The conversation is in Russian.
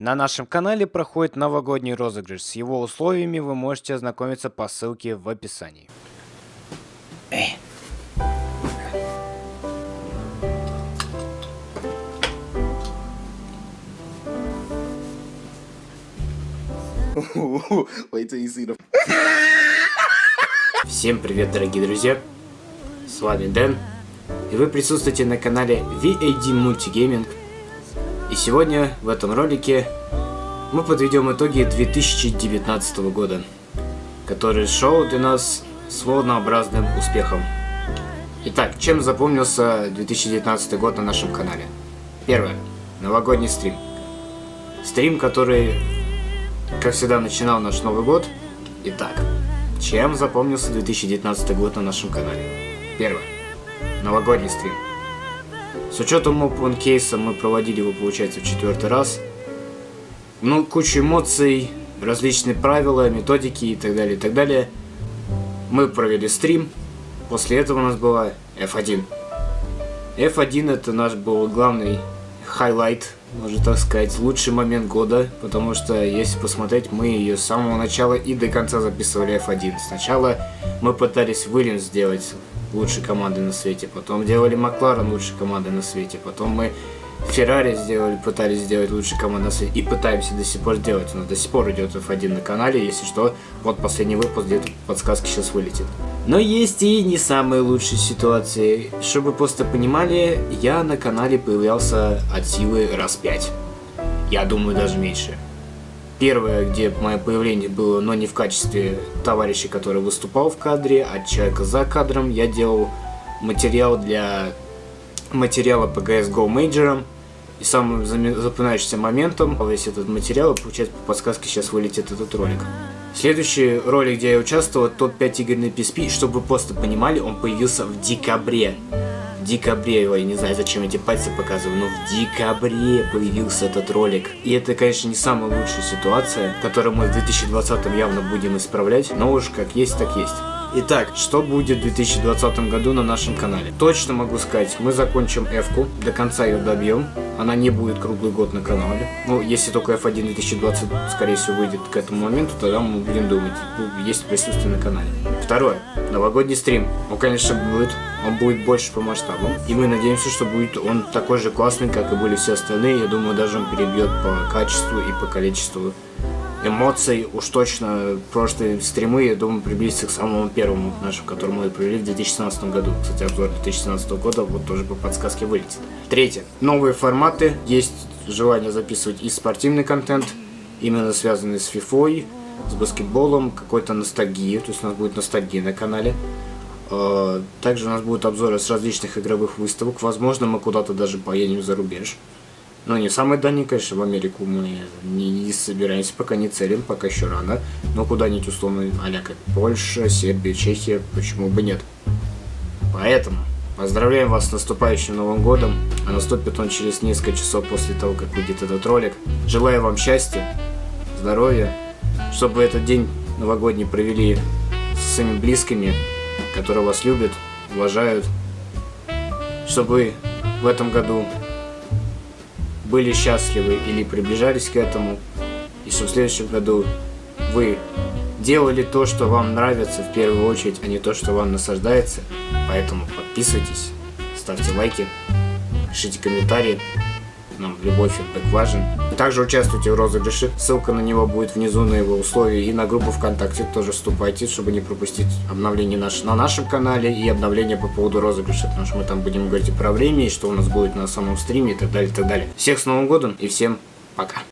На нашем канале проходит новогодний розыгрыш. С его условиями вы можете ознакомиться по ссылке в описании. Wait till you see the. Всем привет, дорогие друзья! С вами Дэн, и вы присутствуете на канале VAD Multigaming. И сегодня в этом ролике мы подведем итоги 2019 года, который шел для нас с волнообразным успехом. Итак, чем запомнился 2019 год на нашем канале? Первое. Новогодний стрим. Стрим, который, как всегда, начинал наш Новый год. Итак, чем запомнился 2019 год на нашем канале? Первое. Новогодний стрим. С учетом Open case а мы проводили его, получается, в четвертый раз. Ну, куча эмоций, различные правила, методики и так далее, и так далее. Мы провели стрим. После этого у нас была F1. F1 это наш был главный highlight, можно так сказать, лучший момент года, потому что, если посмотреть, мы ее с самого начала и до конца записывали F1. Сначала мы пытались Williams сделать лучшей командой на свете, потом делали Макларен лучшей командой на свете, потом мы Феррари сделали, пытались сделать лучшей командой на свете и пытаемся до сих пор сделать. У нас до сих пор идет F1 на канале, если что, вот последний выпуск, где-то подсказки сейчас вылетит. Но есть и не самые лучшие ситуации. Чтобы просто понимали, я на канале появлялся от силы раз 5. Я думаю, даже меньше. Первое, где мое появление было, но не в качестве товарища, который выступал в кадре, а человека за кадром, я делал материал для материала по CSGO Major. И самым запоминающимся моментом весь этот материал, получается, по подсказке сейчас вылетит этот ролик. Следующий ролик, где я участвовал, топ-5 игр на PSP, чтобы вы просто понимали, он появился в декабре. Декабре, я не знаю, зачем эти пальцы показываю, но в декабре появился этот ролик. И это, конечно, не самая лучшая ситуация, которую мы в 2020 явно будем исправлять, но уж как есть, так есть. Итак, что будет в 2020 году на нашем канале? Точно могу сказать, мы закончим F-ку, до конца ее добьем. Она не будет круглый год на канале. Ну, если только F1 2020, скорее всего, выйдет к этому моменту, тогда мы будем думать, ну, есть присутствие на канале. Второе. Новогодний стрим. Он, конечно, будет. Он будет больше по масштабу. И мы надеемся, что будет он такой же классный, как и были все остальные. Я думаю, даже он перебьет по качеству и по количеству эмоций. Уж точно прошлые стримы, я думаю, приблизится к самому первому нашему, который мы провели в 2017 году. Кстати, обзор 2017 года вот тоже по подсказке вылетит. Третье. Новые форматы. Есть желание записывать и спортивный контент, именно связанный с FIFA, с баскетболом, какой-то ностальгией. То есть у нас будет ностальгия на канале. А, также у нас будут обзоры с различных игровых выставок. Возможно, мы куда-то даже поедем за рубеж. Но не самый дальний, конечно, в Америку мы не, не собираемся, пока не целим, пока еще рано. Но куда-нибудь условно, а как Польша, Сербия, Чехия, почему бы нет. Поэтому поздравляем вас с наступающим Новым Годом, а наступит он через несколько часов после того, как выйдет этот ролик. Желаю вам счастья, здоровья, чтобы этот день новогодний провели с своими близкими, которые вас любят, уважают, чтобы в этом году были счастливы или приближались к этому, и что в следующем году вы делали то, что вам нравится в первую очередь, а не то, что вам насаждается. Поэтому подписывайтесь, ставьте лайки, пишите комментарии. Нам любой фидбэк важен. Также участвуйте в розыгрыше. Ссылка на него будет внизу на его условия. И на группу ВКонтакте тоже вступайте, чтобы не пропустить обновления наш, на нашем канале и обновления по поводу розыгрыша. Потому что мы там будем говорить про время, и что у нас будет на самом стриме и так далее, и так далее. Всех с Новым годом и всем пока.